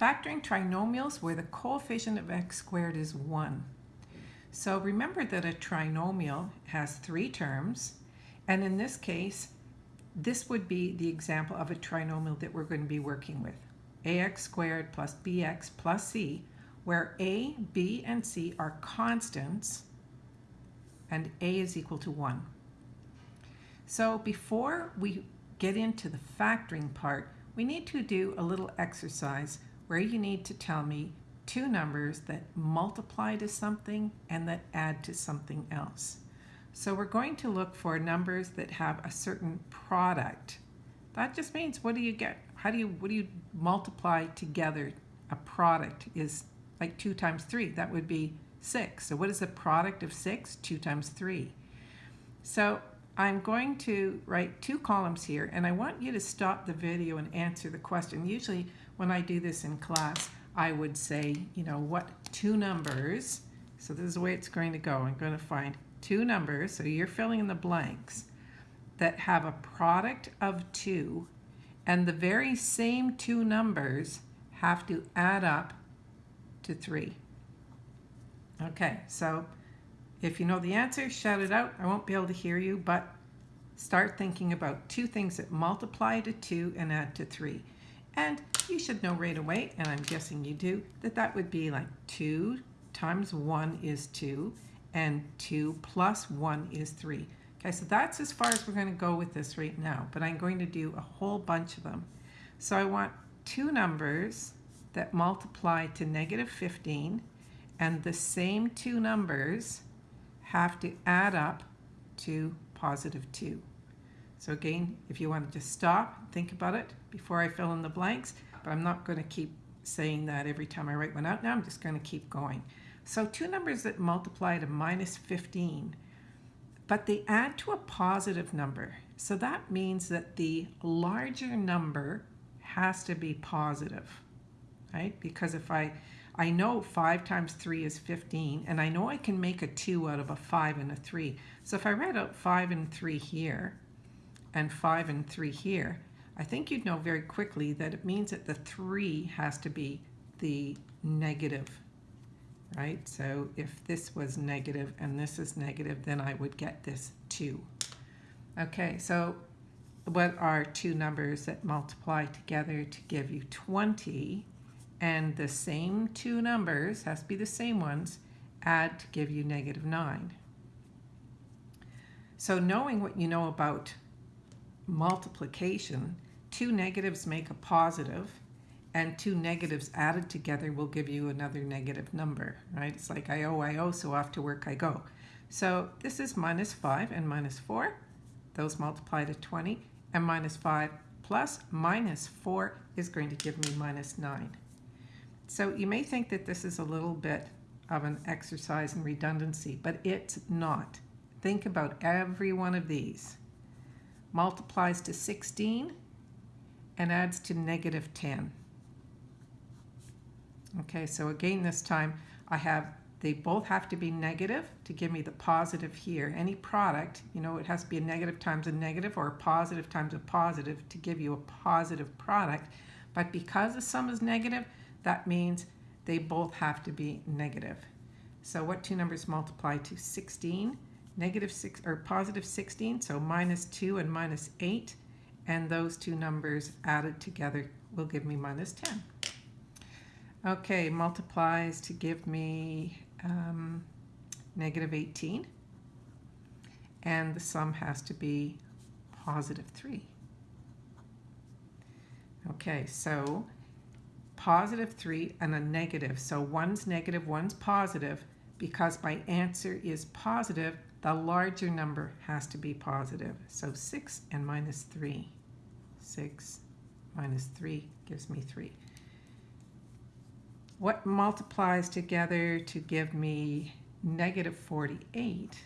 factoring trinomials where the coefficient of x squared is 1. So remember that a trinomial has three terms, and in this case, this would be the example of a trinomial that we're going to be working with. ax squared plus bx plus c, where a, b, and c are constants, and a is equal to 1. So before we get into the factoring part, we need to do a little exercise where you need to tell me two numbers that multiply to something and that add to something else. So we're going to look for numbers that have a certain product. That just means what do you get? How do you, what do you multiply together? A product is like 2 times 3. That would be 6. So what is the product of 6? 2 times 3. So I'm going to write two columns here and I want you to stop the video and answer the question. Usually when I do this in class, I would say, you know, what two numbers, so this is the way it's going to go. I'm going to find two numbers, so you're filling in the blanks, that have a product of two, and the very same two numbers have to add up to three. Okay, so if you know the answer, shout it out. I won't be able to hear you, but start thinking about two things that multiply to 2 and add to 3. And you should know right away, and I'm guessing you do, that that would be like 2 times 1 is 2, and 2 plus 1 is 3. Okay, so that's as far as we're going to go with this right now, but I'm going to do a whole bunch of them. So I want two numbers that multiply to negative 15, and the same two numbers have to add up to positive 2. So again, if you want to just stop, think about it before I fill in the blanks, but I'm not going to keep saying that every time I write one out now, I'm just going to keep going. So two numbers that multiply to minus 15, but they add to a positive number. So that means that the larger number has to be positive, right? Because if I I know 5 times 3 is 15, and I know I can make a 2 out of a 5 and a 3. So if I write out 5 and 3 here, and 5 and 3 here, I think you'd know very quickly that it means that the 3 has to be the negative, right? So if this was negative and this is negative, then I would get this 2. Okay, so what are two numbers that multiply together to give you 20? and the same two numbers, has to be the same ones, add to give you negative 9. So knowing what you know about multiplication, two negatives make a positive, and two negatives added together will give you another negative number, right? It's like I owe, I owe, so off to work I go. So this is minus 5 and minus 4. Those multiply to 20, and minus 5 plus minus 4 is going to give me minus 9. So you may think that this is a little bit of an exercise in redundancy, but it's not. Think about every one of these. Multiplies to 16 and adds to negative 10. Okay, so again this time I have, they both have to be negative to give me the positive here. Any product, you know, it has to be a negative times a negative or a positive times a positive to give you a positive product. But because the sum is negative, that means they both have to be negative. So what two numbers multiply to 16? Negative 6 or positive 16, so minus 2 and minus 8. And those two numbers added together will give me minus 10. Okay, multiplies to give me um, negative 18. And the sum has to be positive 3. Okay, so positive 3 and a negative. So one's negative, one's positive. Because my answer is positive, the larger number has to be positive. So 6 and minus 3. 6 minus 3 gives me 3. What multiplies together to give me negative 48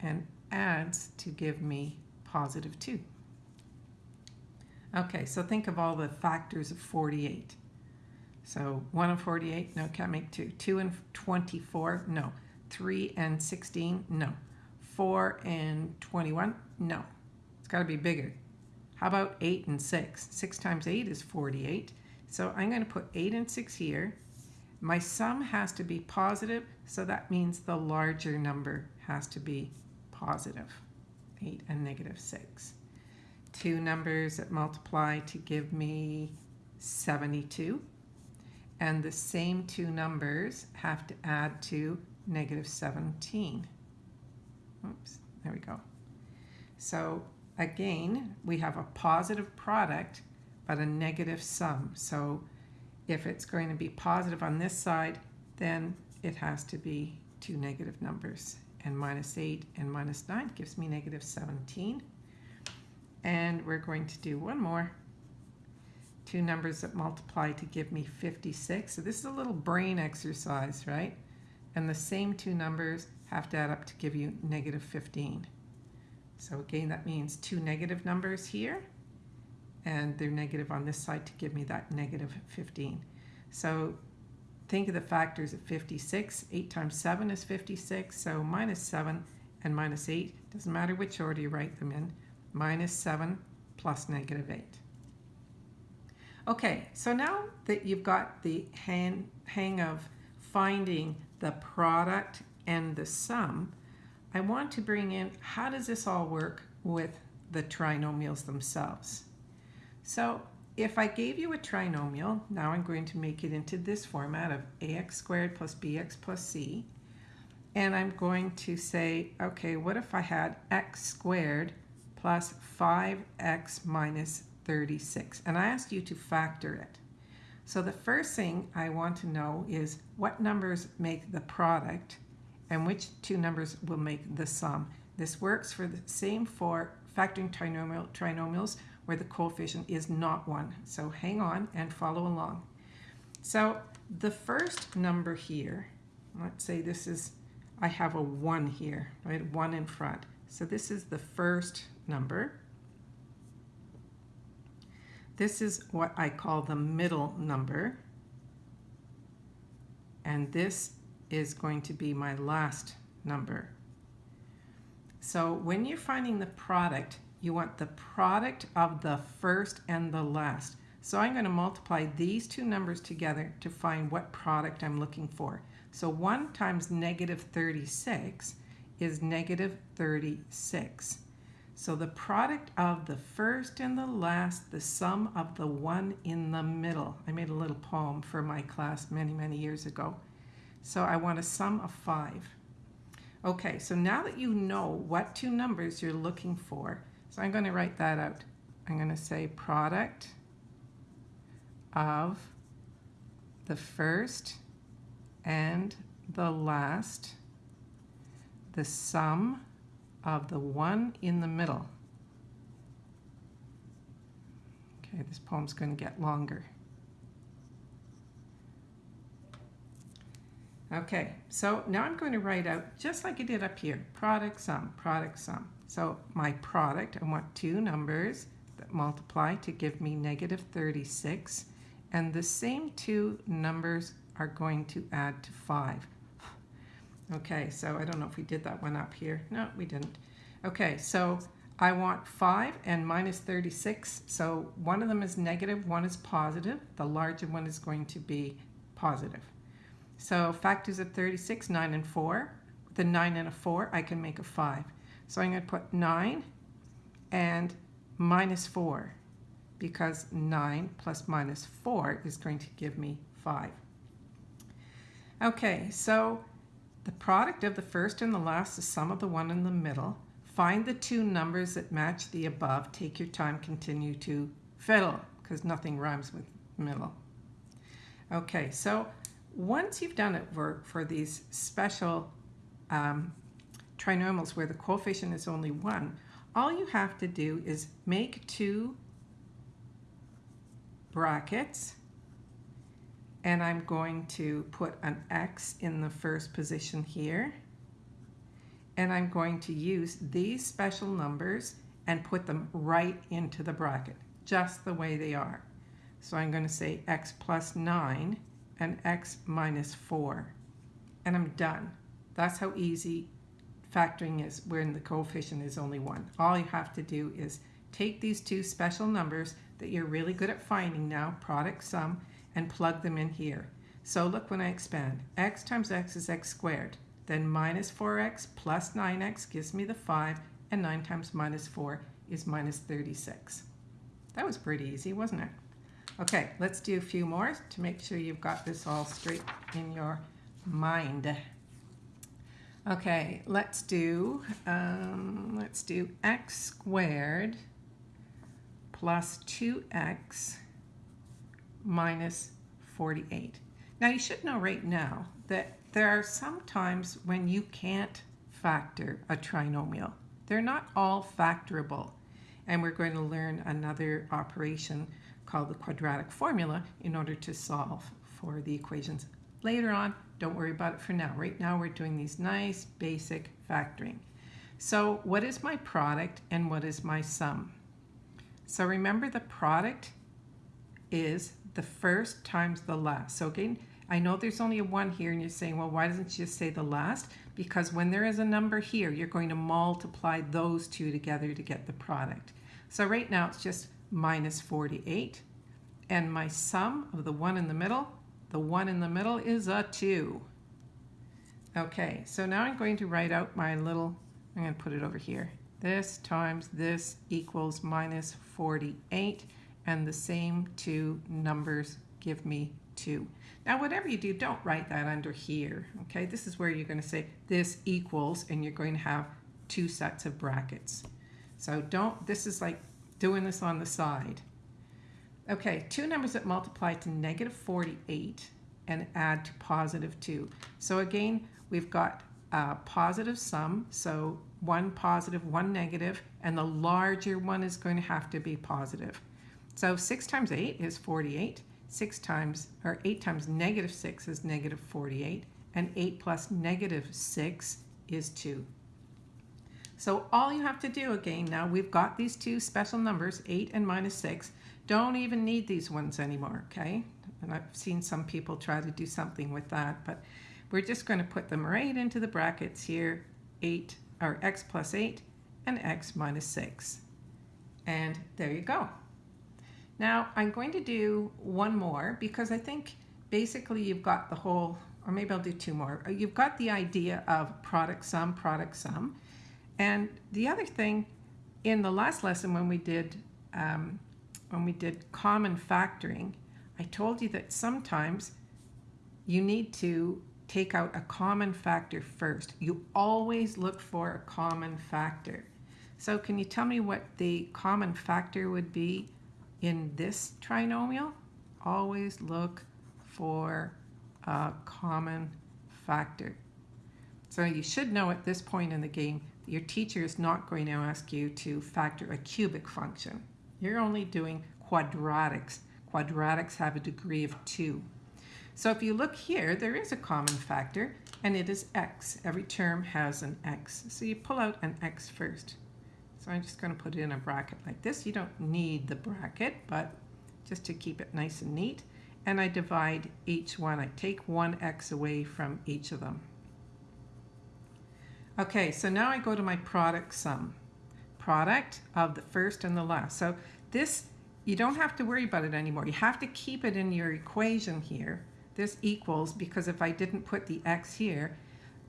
and adds to give me positive 2? Okay, so think of all the factors of 48. So 1 and 48, no, can't make 2. 2 and 24, no. 3 and 16, no. 4 and 21, no. It's got to be bigger. How about 8 and 6? 6 times 8 is 48. So I'm going to put 8 and 6 here. My sum has to be positive, so that means the larger number has to be positive, 8 and negative 6. Two numbers that multiply to give me 72. And the same two numbers have to add to negative 17. Oops, there we go. So again, we have a positive product, but a negative sum. So if it's going to be positive on this side, then it has to be two negative numbers. And minus 8 and minus 9 gives me negative 17. And we're going to do one more. Two numbers that multiply to give me 56. So this is a little brain exercise, right? And the same two numbers have to add up to give you negative 15. So again, that means two negative numbers here, and they're negative on this side to give me that negative 15. So think of the factors of 56. 8 times 7 is 56, so minus 7 and minus 8, doesn't matter which order you write them in, minus 7 plus negative 8. Okay, so now that you've got the hang, hang of finding the product and the sum, I want to bring in how does this all work with the trinomials themselves. So if I gave you a trinomial, now I'm going to make it into this format of ax squared plus bx plus c. And I'm going to say, okay, what if I had x squared plus 5x minus 36? And I asked you to factor it. So the first thing I want to know is what numbers make the product and which two numbers will make the sum. This works for the same for factoring trinomial, trinomials where the coefficient is not 1. So hang on and follow along. So the first number here, let's say this is, I have a 1 here, right, 1 in front. So this is the first number. This is what I call the middle number. And this is going to be my last number. So when you're finding the product, you want the product of the first and the last. So I'm going to multiply these two numbers together to find what product I'm looking for. So 1 times negative 36 is negative 36. So the product of the first and the last, the sum of the one in the middle. I made a little poem for my class many, many years ago. So I want a sum of 5. Okay, so now that you know what two numbers you're looking for, so I'm going to write that out. I'm going to say product of the first and the last, the sum of the one in the middle. Okay, this poem's going to get longer. Okay, so now I'm going to write out, just like I did up here, product sum, product sum. So my product, I want two numbers that multiply to give me negative 36. And the same two numbers are going to add to 5. Okay, so I don't know if we did that one up here. No, we didn't. Okay, so I want 5 and minus 36. So one of them is negative, one is positive. The larger one is going to be positive. So factors of 36, 9 and 4. With a 9 and a 4, I can make a 5. So I'm going to put 9 and minus 4 because 9 plus minus 4 is going to give me 5. Okay, so the product of the first and the last is sum of the one in the middle. Find the two numbers that match the above. Take your time, continue to fiddle, because nothing rhymes with middle. Okay, so once you've done it for, for these special um, trinomials where the coefficient is only 1, all you have to do is make two brackets and I'm going to put an x in the first position here and I'm going to use these special numbers and put them right into the bracket just the way they are. So I'm going to say x plus 9 and x minus 4. And I'm done. That's how easy factoring is when the coefficient is only 1. All you have to do is take these two special numbers that you're really good at finding now, product sum, and plug them in here. So look when I expand. x times x is x squared. Then minus 4x plus 9x gives me the 5, and 9 times minus 4 is minus 36. That was pretty easy, wasn't it? Okay, let's do a few more to make sure you've got this all straight in your mind. Okay, let's do, um, let's do x squared plus 2x minus 48. Now you should know right now that there are some times when you can't factor a trinomial. They're not all factorable. And we're going to learn another operation called the quadratic formula in order to solve for the equations later on. Don't worry about it for now. Right now we're doing these nice basic factoring. So what is my product and what is my sum? So remember the product is the first times the last. So again, I know there's only a 1 here and you're saying, well, why doesn't you just say the last? Because when there is a number here, you're going to multiply those two together to get the product. So right now it's just minus 48. And my sum of the 1 in the middle, the 1 in the middle is a 2. Okay, so now I'm going to write out my little, I'm going to put it over here. This times this equals minus 48. And the same two numbers give me 2. Now, whatever you do, don't write that under here, okay? This is where you're going to say this equals, and you're going to have two sets of brackets. So don't, this is like doing this on the side. Okay, two numbers that multiply to negative 48 and add to positive 2. So again, we've got a positive sum, so one positive, one negative, and the larger one is going to have to be positive. So 6 times 8 is 48. 6 times, or 8 times negative 6 is negative 48, and 8 plus negative 6 is 2. So all you have to do again, now we've got these two special numbers, 8 and minus 6. Don't even need these ones anymore, okay? And I've seen some people try to do something with that, but we're just going to put them right into the brackets here, 8, or x plus 8, and x minus 6. And there you go. Now I'm going to do one more because I think basically you've got the whole, or maybe I'll do two more. You've got the idea of product sum, product sum. And the other thing, in the last lesson when we did um, when we did common factoring, I told you that sometimes you need to take out a common factor first. You always look for a common factor. So can you tell me what the common factor would be in this trinomial, always look for a common factor. So you should know at this point in the game, your teacher is not going to ask you to factor a cubic function. You're only doing quadratics. Quadratics have a degree of 2. So if you look here, there is a common factor, and it is x. Every term has an x. So you pull out an x first. So I'm just going to put it in a bracket like this. You don't need the bracket, but just to keep it nice and neat. And I divide each one. I take one x away from each of them. Okay, so now I go to my product sum. Product of the first and the last. So this, you don't have to worry about it anymore. You have to keep it in your equation here. This equals, because if I didn't put the x here,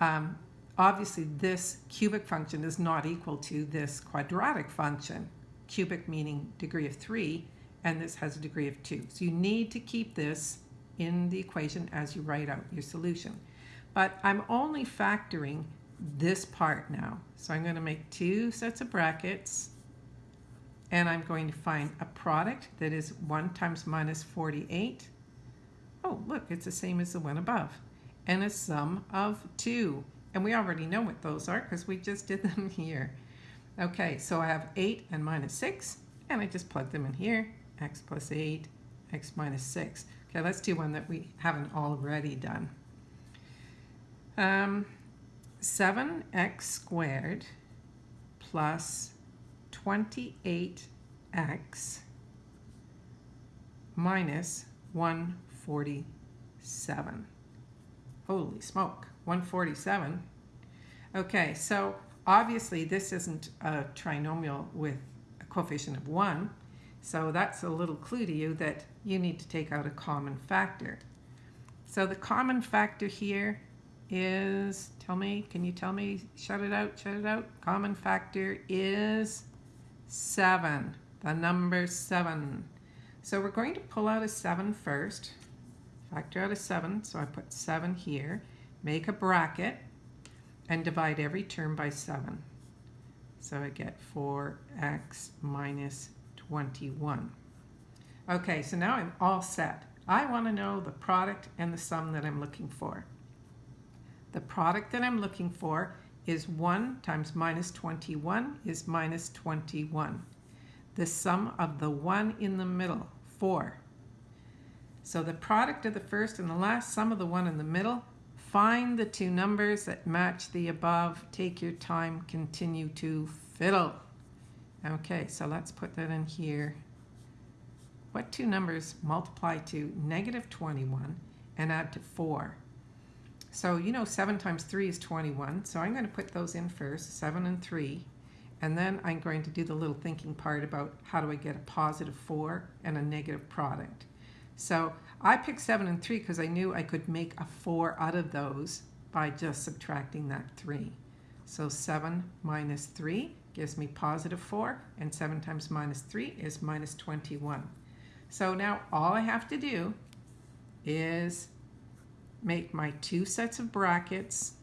um, obviously this cubic function is not equal to this quadratic function, cubic meaning degree of 3, and this has a degree of 2. So you need to keep this in the equation as you write out your solution. But I'm only factoring this part now. So I'm going to make two sets of brackets, and I'm going to find a product that is 1 times minus 48. Oh, look, it's the same as the one above. And a sum of 2. And we already know what those are because we just did them here. Okay, so I have 8 and minus 6, and I just plug them in here. x plus 8, x minus 6. Okay, let's do one that we haven't already done. Um, 7x squared plus 28x minus 147. Holy smoke. 147. Okay, so obviously this isn't a trinomial with a coefficient of 1. So that's a little clue to you that you need to take out a common factor. So the common factor here is, tell me, can you tell me, shut it out, shut it out. Common factor is 7, the number 7. So we're going to pull out a 7 first, factor out a 7, so I put 7 here, make a bracket, and divide every term by 7. So I get 4x minus 21. Okay, so now I'm all set. I want to know the product and the sum that I'm looking for. The product that I'm looking for is 1 times minus 21 is minus 21. The sum of the 1 in the middle, 4. So the product of the first and the last sum of the one in the middle, find the two numbers that match the above, take your time, continue to fiddle. Okay, so let's put that in here. What two numbers multiply to negative 21 and add to 4? So you know 7 times 3 is 21, so I'm going to put those in first, 7 and 3, and then I'm going to do the little thinking part about how do I get a positive 4 and a negative product. So I picked 7 and 3 because I knew I could make a 4 out of those by just subtracting that 3. So 7 minus 3 gives me positive 4, and 7 times minus 3 is minus 21. So now all I have to do is make my two sets of brackets.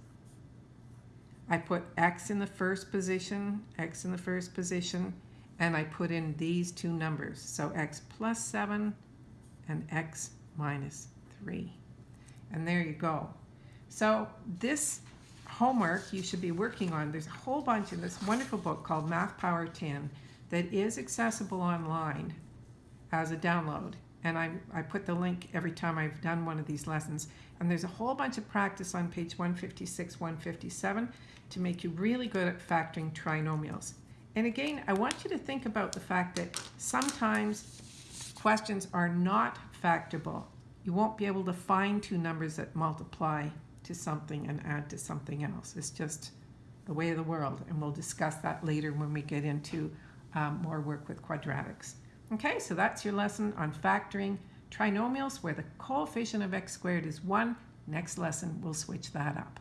I put x in the first position, x in the first position, and I put in these two numbers. So x plus 7 and x minus 3. And there you go. So this homework you should be working on, there's a whole bunch in this wonderful book called Math Power 10 that is accessible online as a download. And I, I put the link every time I've done one of these lessons. And there's a whole bunch of practice on page 156, 157 to make you really good at factoring trinomials. And again, I want you to think about the fact that sometimes questions are not factorable. You won't be able to find two numbers that multiply to something and add to something else. It's just the way of the world. And we'll discuss that later when we get into um, more work with quadratics. Okay, so that's your lesson on factoring trinomials where the coefficient of x squared is 1. Next lesson, we'll switch that up.